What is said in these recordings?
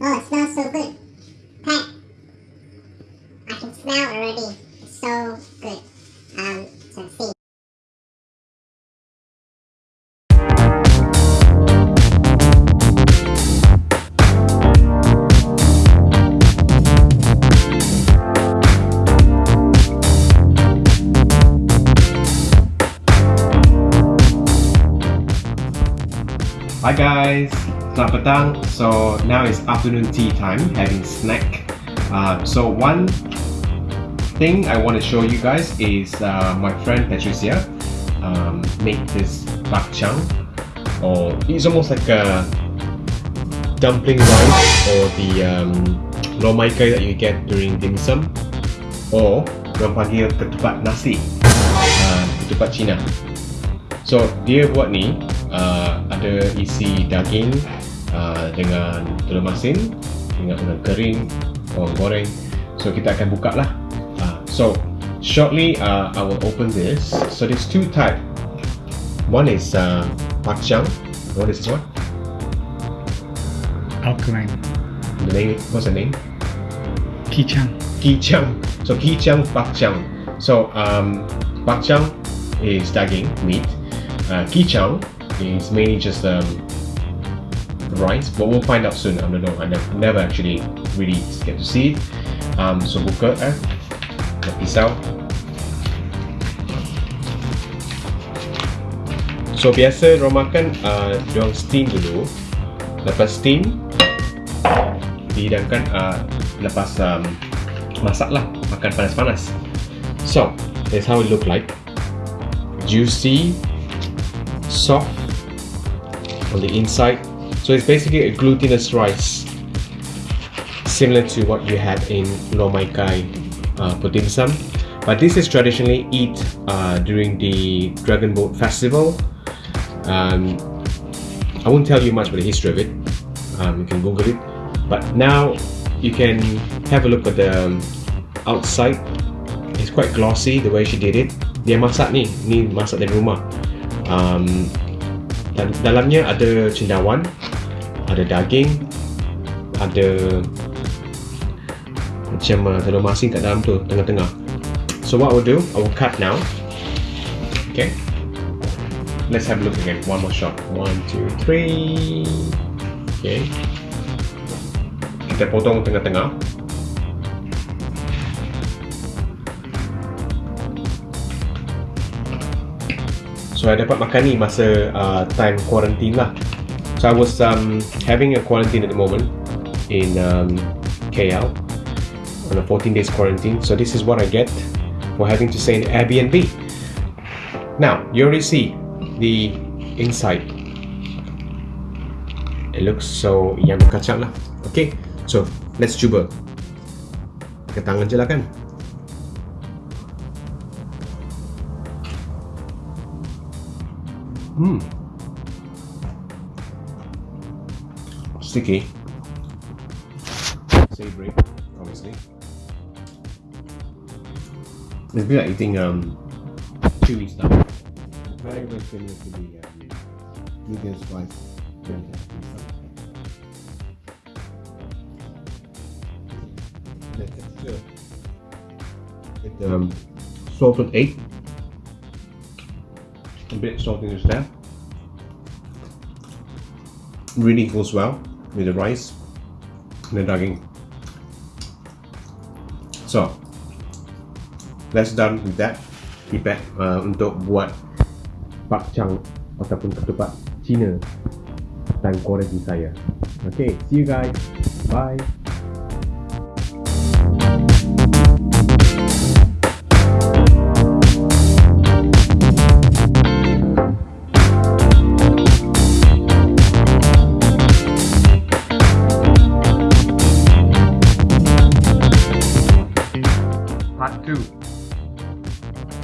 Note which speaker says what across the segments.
Speaker 1: Oh, it smells so good. Pat, I can smell already. It's so good. Um, so see.
Speaker 2: Hi guys, selamat petang. So now it's afternoon tea time, having snack. Uh, so one thing I want to show you guys is uh, my friend Patricia um, made this bak chang, or it's almost like a dumpling rice or the um, lor mai kai that you get during dim sum, or orang panggil ketupat nasi, uh, ketupat Cina. So dia buat ni uh, ada isi daging uh, dengan telur masin dengan udang kering, bawang goreng. So kita akan buka lah. Uh, so shortly uh, I will open this. So there's two type. One is uh, pak chang. What is this one?
Speaker 3: alkaline.
Speaker 2: The name. What's the name?
Speaker 3: Kichang.
Speaker 2: Kichang. So kichang pak chang. So um, pak chang is daging meat. Uh, kichang is mainly just um, rice, but we'll find out soon. I don't know. I never, never actually really get to see it. Um, so buka eh, the pisau. So biasa orang makan uh, diorang steam dulu. Lepas steam, dihidangkan uh, lepas um, masak lah makan panas-panas so that's how it look like juicy soft on the inside so it's basically a glutinous rice similar to what you had in lor mai kai uh, sum. But this is traditionally eat uh, during the dragon boat festival. Um, I won't tell you much about the history of it. Um, you can google it. But now you can have a look at the um, outside. It's quite glossy the way she did it. Dia masak ni ni masak dari rumah. Um, dalamnya ada cendawan ada daging ada macam uh, telur masin kat dalam tu tengah-tengah. So what I will do I will cut now. Okay? Let's have a look again. One more shot. One two three. Okay. Kita potong tengah-tengah. So I dapat makan ni masa uh, time quarantine lah So I was um, having a quarantine at the moment in um, KL on a 14 days quarantine so this is what I get for having to stay in Airbnb Now you already see the inside It looks so yang kacang lah Okay So, let's cuba. Pakai tangan je lah kan. Hmm. Sticky. Savory, obviously. It's a bit like eating um, chewy stuff. Very, very similar to the um, medium spice. the texture. With um, salted egg. A bit saltiness there. Really goes well with the rice and the daging. So, let's done with that. Feedback uh, untuk buat pak chang ataupun ketupat Cina time quarantine saya. Okay, see you guys. Bye.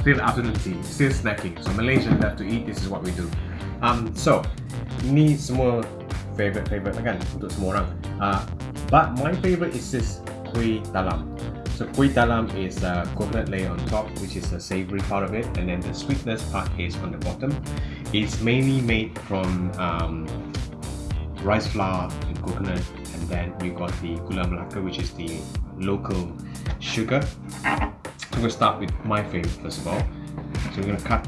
Speaker 2: Still afternoon tea, still snacking. So Malaysians have to eat, this is what we do. Um, so, ni semua favorite favorite kan untuk semua orang. Uh, but my favorite is this kuih talam. So kuih talam is a coconut layer on top, which is the savory part of it, and then the sweetness part is on the bottom. It's mainly made from um, rice flour and coconut, and then we got the gula melaka, which is the local sugar. We're gonna start with my favorite first of all. So we're gonna cut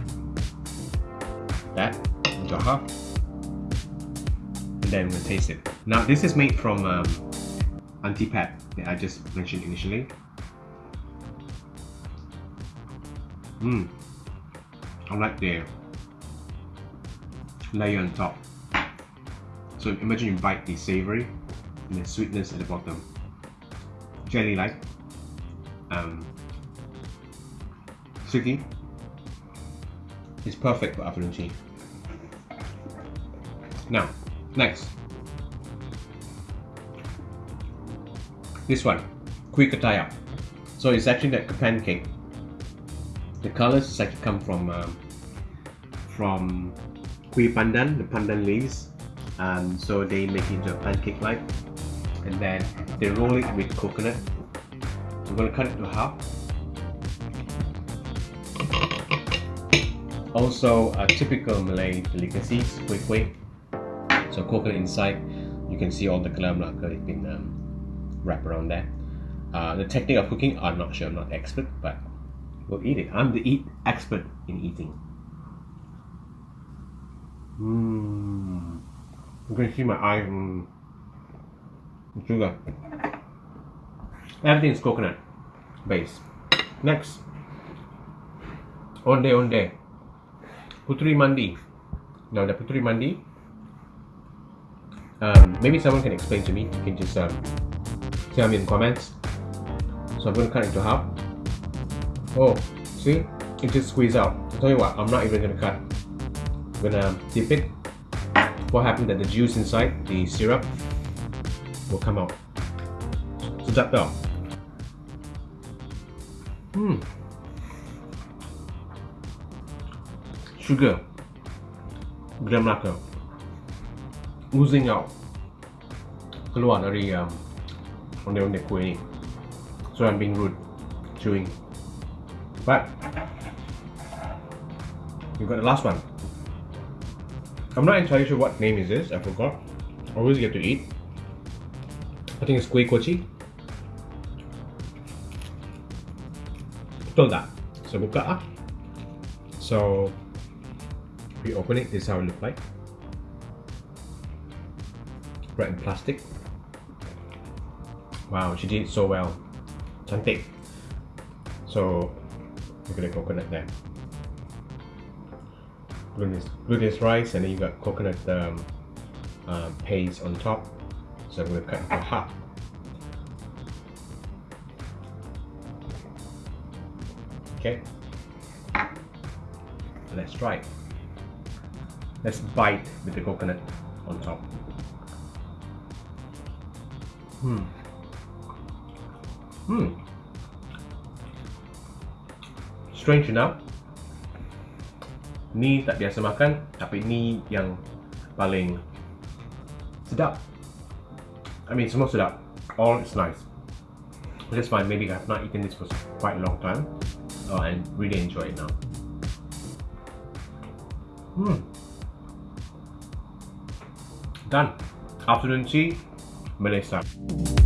Speaker 2: that into half, and then we're gonna taste it. Now this is made from um, Aunty Pat that I just mentioned initially. Mmm. I like the layer on top. So imagine you bite the savory and the sweetness at the bottom. Jelly like. Um, sticky. It's perfect for tea. Now, next. This one, Kuih Ketayap. So it's actually like a pancake. The colors actually come from um, from Kuih Pandan, the pandan leaves. Um, so they make it into a pancake like and then they roll it with coconut. I'm gonna cut it to half. Also a typical Malay delicacies, kuih kuih. So coconut inside, you can see all the gula melaka has been um, wrapped around there. Uh, the technique of cooking, I'm not sure, I'm not expert, but we'll eat it. I'm the eat expert in eating. Mmm. You can see my eye. Mm. Sugar. Everything is coconut base. Next. Onde onde. Putri Mandi. Now the Putri Mandi. Um, maybe someone can explain to me. You can just um, tell me in comments. So I'm going to cut it into half. Oh, see? It just squeeze out. I'll tell you what, I'm not even going to cut. I'm going to dip it what happened that the juice inside the syrup will come out sedap tau hmm sugar gula melaka oozing out keluar dari um, onde-onde kuih ni so I'm being rude chewing but you got the last one I'm not entirely sure what name is this, I forgot. Always get to eat. I think it's kuih kochi. Betul tak? So buka ah. So we open it, this is how it look like. Wrapped in plastic. Wow, she did it so well. Cantik. So look at the coconut there glutinous, glutinous rice and then you got coconut um, uh, paste on top so I'm going to cut into half okay let's try it let's bite with the coconut on top. Hmm. Hmm. Strange enough ni tak biasa makan tapi ni yang paling sedap. I mean semua sedap. All is nice. Is fine maybe I've not eaten this for quite a long time. Uh, and really enjoy it now. Hmm done. Afternoon tea. Style